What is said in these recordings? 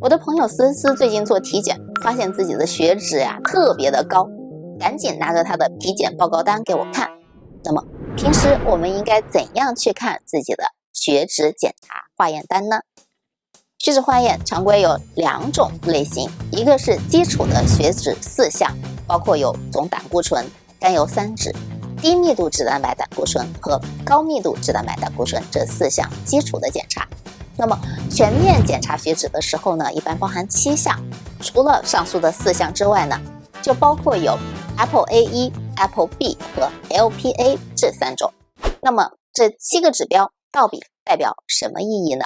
我的朋友思思最近做体检，发现自己的血脂呀特别的高，赶紧拿着她的体检报告单给我看。那么平时我们应该怎样去看自己的血脂检查化验单呢？血脂化验常规有两种类型，一个是基础的血脂四项，包括有总胆固醇、甘油三酯、低密度脂蛋白胆固醇和高密度脂蛋白胆固醇这四项基础的检查。那么全面检查血脂的时候呢，一般包含七项，除了上述的四项之外呢，就包括有 ApoA1、ApoB 和 LPA 这三种。那么这七个指标到底代表什么意义呢？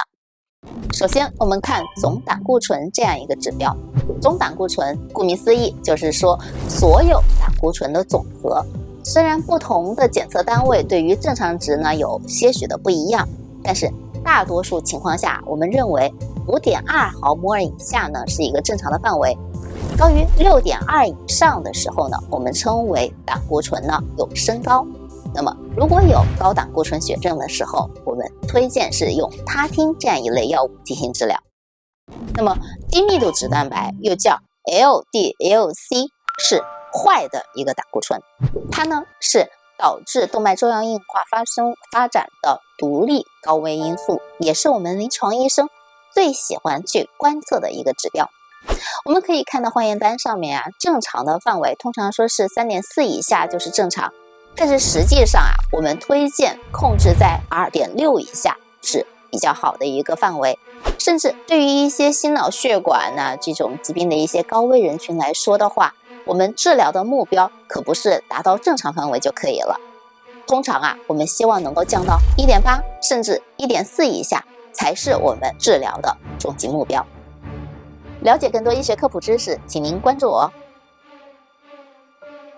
首先，我们看总胆固醇这样一个指标。总胆固醇顾名思义就是说所有胆固醇的总和。虽然不同的检测单位对于正常值呢有些许的不一样，但是。大多数情况下，我们认为五点二毫摩尔以下呢是一个正常的范围，高于六点二以上的时候呢，我们称为胆固醇呢有升高。那么如果有高胆固醇血症的时候，我们推荐是用他汀这样一类药物进行治疗。那么低密度脂蛋白又叫 LDL-C，是坏的一个胆固醇，它呢是。导致动脉粥样硬化发生发展的独立高危因素，也是我们临床医生最喜欢去观测的一个指标。我们可以看到化验单上面啊，正常的范围通常说是三点四以下就是正常，但是实际上啊，我们推荐控制在二点六以下是比较好的一个范围。甚至对于一些心脑血管呐这种疾病的一些高危人群来说的话。我们治疗的目标可不是达到正常范围就可以了，通常啊，我们希望能够降到一点八甚至一点四以下，才是我们治疗的终极目标。了解更多医学科普知识，请您关注我。